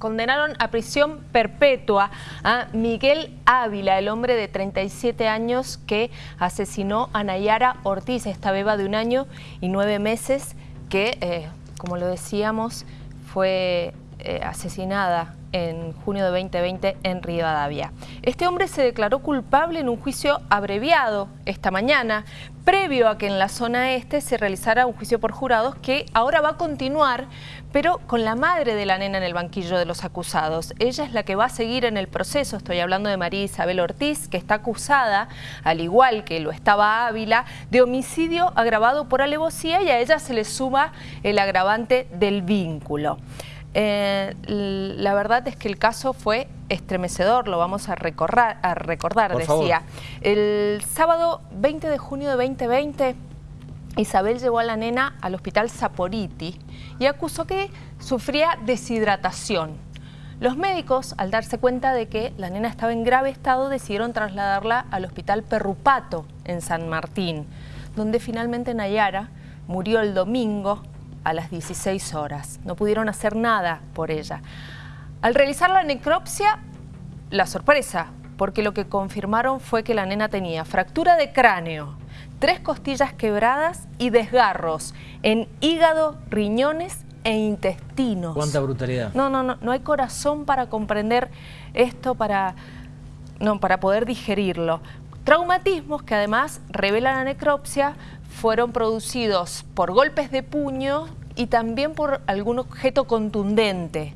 condenaron a prisión perpetua a Miguel Ávila, el hombre de 37 años que asesinó a Nayara Ortiz, esta beba de un año y nueve meses que, eh, como lo decíamos, fue eh, asesinada en junio de 2020 en Rivadavia. Este hombre se declaró culpable en un juicio abreviado esta mañana, previo a que en la zona este se realizara un juicio por jurados que ahora va a continuar, pero con la madre de la nena en el banquillo de los acusados. Ella es la que va a seguir en el proceso, estoy hablando de María Isabel Ortiz, que está acusada, al igual que lo estaba Ávila, de homicidio agravado por alevosía y a ella se le suma el agravante del vínculo. Eh, la verdad es que el caso fue estremecedor, lo vamos a, recordar, a recordar decía. El sábado 20 de junio de 2020, Isabel llevó a la nena al hospital Saporiti y acusó que sufría deshidratación. Los médicos, al darse cuenta de que la nena estaba en grave estado, decidieron trasladarla al hospital Perrupato en San Martín, donde finalmente Nayara murió el domingo a las 16 horas. No pudieron hacer nada por ella. Al realizar la necropsia, la sorpresa, porque lo que confirmaron fue que la nena tenía fractura de cráneo, tres costillas quebradas y desgarros en hígado, riñones e intestinos. ¿Cuánta brutalidad? No, no, no, no hay corazón para comprender esto, para, no, para poder digerirlo. Traumatismos que además revela la necropsia fueron producidos por golpes de puño y también por algún objeto contundente.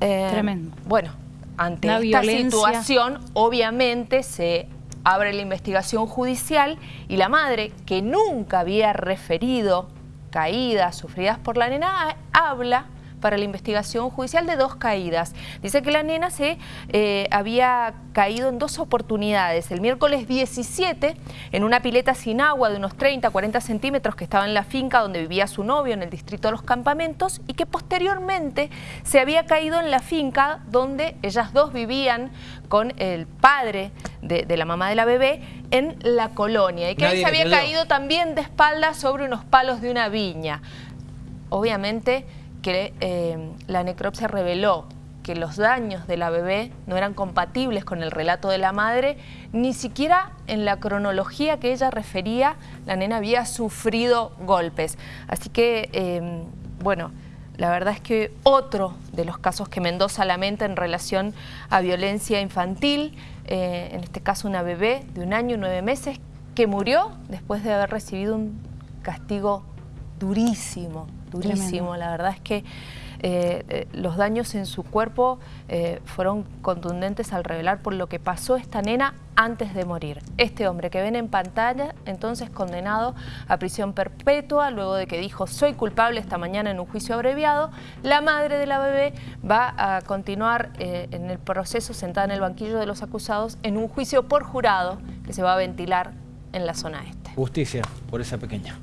Eh, Tremendo. Bueno, ante esta situación obviamente se abre la investigación judicial y la madre, que nunca había referido caídas sufridas por la nena, habla para la investigación judicial de dos caídas. Dice que la nena se eh, había caído en dos oportunidades. El miércoles 17 en una pileta sin agua de unos 30, 40 centímetros que estaba en la finca donde vivía su novio en el distrito de los campamentos y que posteriormente se había caído en la finca donde ellas dos vivían con el padre de, la mamá de la bebé en la colonia y que se había caído también de espaldas sobre unos palos de una viña. Obviamente que eh, la necropsia reveló que los daños de la bebé no eran compatibles con el relato de la madre, ni siquiera en la cronología que ella refería, la nena había sufrido golpes. Así que, eh, bueno, la verdad es que otro de los casos que Mendoza lamenta en relación a violencia infantil, eh, en este caso una bebé de un año y nueve meses, que murió después de haber recibido un castigo durísimo, durísimo. La verdad es que eh, eh, los daños en su cuerpo eh, fueron contundentes al revelar por lo que pasó esta nena antes de morir. Este hombre que ven en pantalla, entonces condenado a prisión perpetua, luego de que dijo soy culpable esta mañana en un juicio abreviado, la madre de la bebé va a continuar en el proceso sentada en el banquillo de los acusados en un juicio por jurado que se va a ventilar en la zona este. Justicia por esa pequeña.